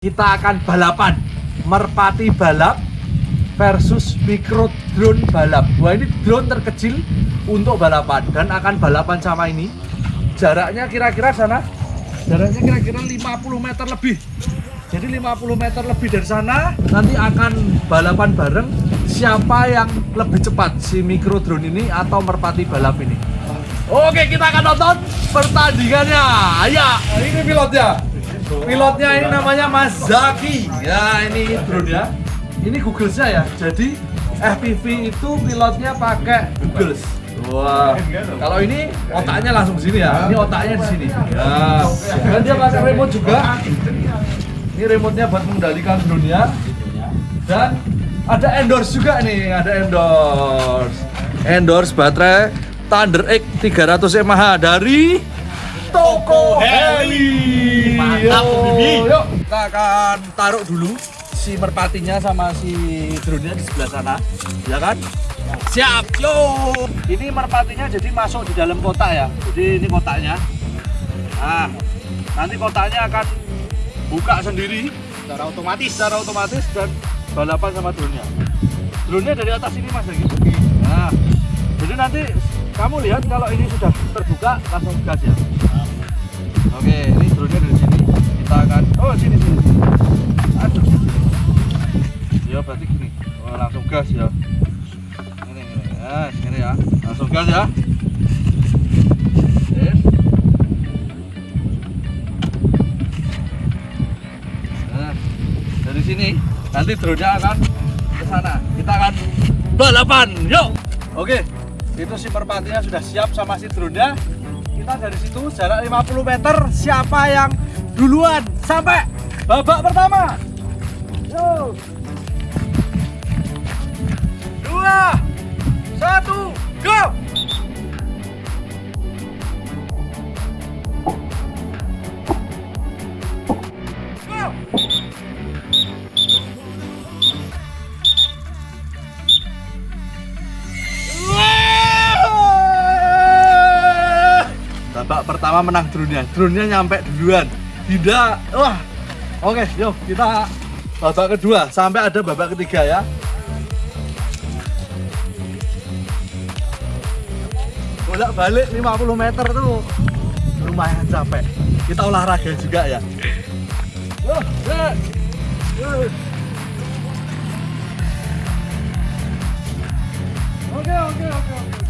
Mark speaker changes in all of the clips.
Speaker 1: kita akan balapan. Merpati balap versus micro drone balap. Wah ini drone terkecil untuk balapan dan akan balapan sama ini. Jaraknya kira-kira sana? Jaraknya kira-kira 50 meter lebih. Jadi 50 meter lebih dari sana. Nanti akan balapan bareng siapa yang lebih cepat si micro drone ini atau merpati balap ini. Oke kita akan nonton pertandingannya. Ayo ini pilotnya pilotnya ini namanya Mas Zaki ya ini drone ya ini Google ya jadi FPV itu pilotnya pakai Google Wah, kalau ini otaknya langsung di sini ya. Ini otaknya di sini. Ya. Dan dia pakai remote juga. Ini remote-nya buat mengendalikan drone-nya. Dan ada endorse juga nih, ada endorse. Endorse baterai Thunder X 300 mAh dari Toko Heli.
Speaker 2: Mantap, Bibi.
Speaker 1: Yuk, kita akan taruh dulu si merpatinya sama si drone-nya di sebelah sana, ya kan? Siap, yo. Ini merpatinya jadi masuk di dalam kotak ya. Jadi ini kotaknya. Nah, nanti kotaknya akan buka sendiri
Speaker 2: secara otomatis
Speaker 1: secara otomatis dan balapan sama drone-nya. Drone-nya dari atas ini mas lagi. Nah, jadi nanti kamu lihat kalau ini sudah terbuka langsung gas ya. Oke, ini drone-nya dari akan oh sini sini. Aduh. Ya berarti gini. Oh, langsung gas ya. Ini ini. Ya, sini ya. Langsung gas ya. Nah, dari sini nanti drone-nya akan ke sana. Kita akan balapan. Yuk. Oke. Itu si merpatinya sudah siap sama si drone-nya. Kita dari situ jarak 50 meter siapa yang duluan sampai babak pertama. Yo. Dua, satu, go! Babak pertama menang drone-nya. Drone-nya nyampe duluan. Tidak. Wah. Oke, yuk kita babak kedua sampai ada babak ketiga ya. Bolak balik 50 meter tuh lumayan capek. Kita olahraga juga ya. Oke, oke, oke, oke.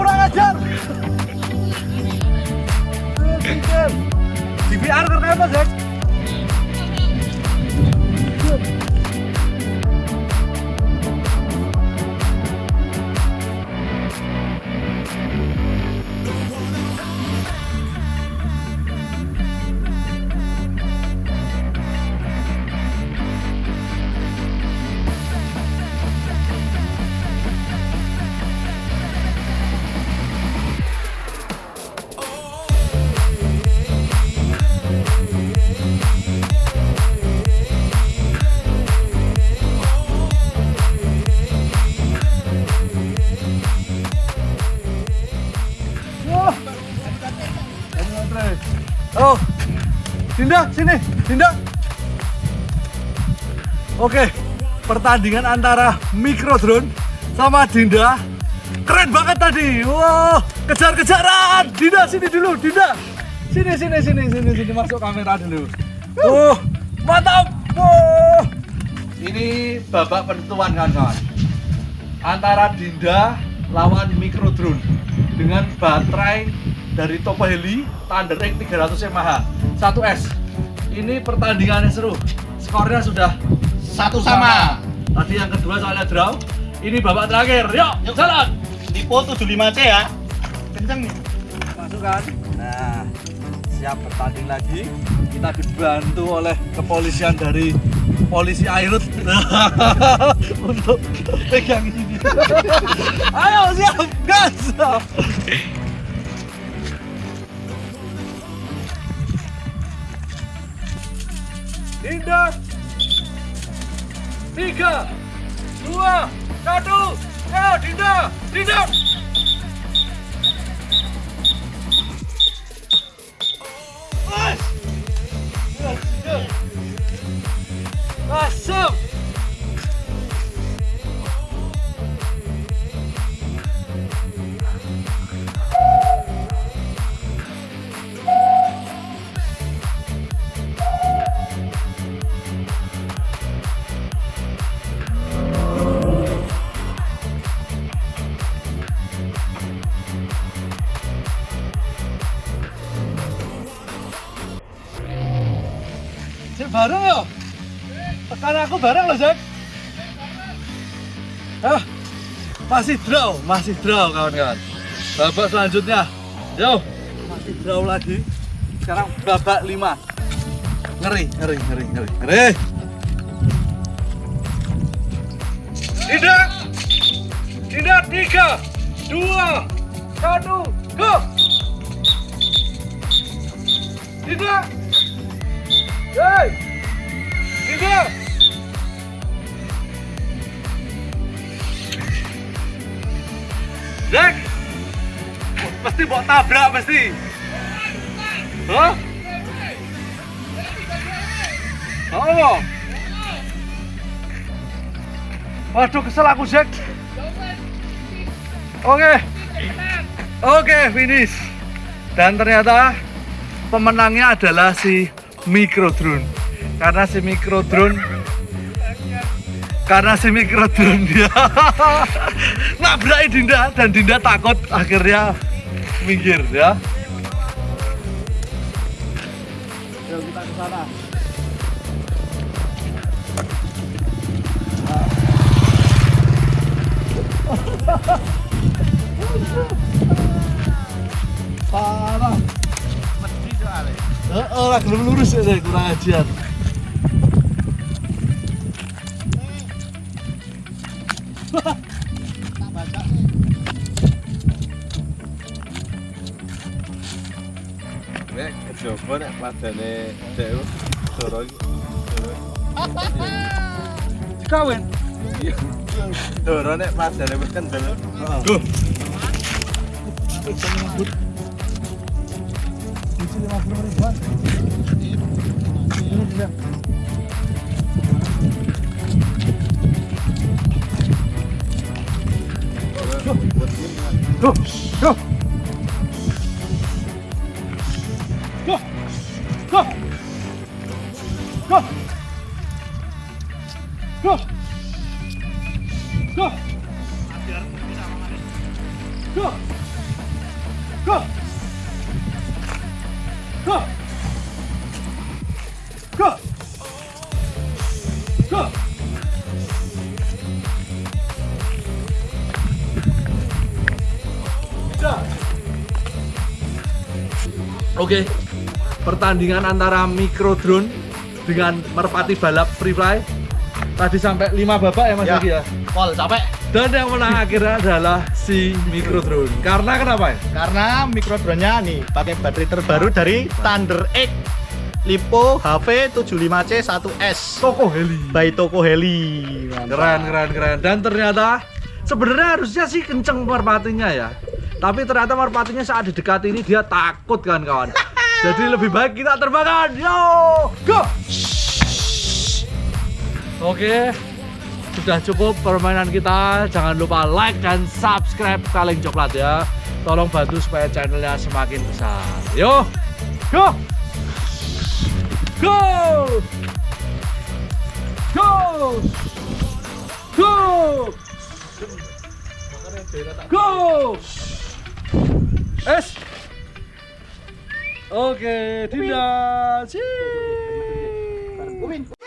Speaker 1: Kurang ajar. Di VR karena apa, Zek? Dinda, sini, Dinda. Oke, pertandingan antara micro drone sama Dinda keren banget tadi. Wow, kejar-kejaran. Dinda sini dulu, Dinda. Sini, sini, sini, sini, sini masuk kamera dulu. Oh, mantap. Wow. Ini babak penentuan kawan-kawan antara Dinda lawan micro drone dengan baterai dari Topo Heli Thunder X 300 mAh 1S ini pertandingannya seru skornya sudah
Speaker 2: satu sama
Speaker 1: tadi yang kedua soalnya draw Ini babak terakhir. Yuk,
Speaker 2: Yuk.
Speaker 1: jalan.
Speaker 2: Tipo 75C ya. Kenceng nih.
Speaker 1: Masukkan. Nah, siap bertanding lagi. Kita dibantu oleh kepolisian dari polisi Airut untuk pegang ini. Ayo siap, gas. Dinda. Tiga, dua, satu. Ya, Dinda, Dinda. Masuk. Tekan aku bareng loh, Jack. Ah, masih draw, masih draw kawan-kawan. Babak selanjutnya, yo, masih draw lagi. Sekarang babak 5 Ngeri, ngeri, ngeri, ngeri, ngeri. Tidak, tidak tiga, dua, satu, go. Tidak. Hey! Tidak! Jack! Pasti bawa tabrak pasti. Hah? Oh. Waduh kesel aku Jack. Oke. Oke, finish. Dan ternyata pemenangnya adalah si micro drone karena si micro drone karena si micro drone dia nabrak Dinda dan Dinda takut akhirnya minggir ya Yuk kita ke sana parah
Speaker 2: Mesti soalnya.
Speaker 1: Heeh, lurus ya kurang ajar.
Speaker 2: ね今
Speaker 3: 日これまたねだ
Speaker 1: よ
Speaker 3: とろぎ dikawin turunnya pas
Speaker 1: dari bukan dulu tuh itu lima puluh ribuan ini dia Go! Oke. Pertandingan antara micro drone dengan merpati balap free fly. Tadi sampai 5 babak ya Mas
Speaker 2: Ya.
Speaker 1: Yogi ya.
Speaker 2: Pol capek.
Speaker 1: Dan yang menang akhirnya adalah si micro drone. Karena kenapa ya?
Speaker 2: Karena mikro drone-nya nih pakai baterai terbaru dari Thunder X Lipo HV 75C 1S
Speaker 1: Toko heli.
Speaker 2: by Toko Heli. Mantap.
Speaker 1: Keren, keren, keren. Dan ternyata sebenarnya harusnya sih kenceng merpatinya ya. Tapi ternyata merpatinya saat didekat ini dia takut kan kawan. Jadi lebih baik kita terbangkan. Yo, go. Oke. Sudah cukup permainan kita. Jangan lupa like dan subscribe kaleng coklat ya. Tolong bantu supaya channelnya semakin besar. Yo, go. Go. Go. Go! Go! Es. Oke, Dinda. Cii.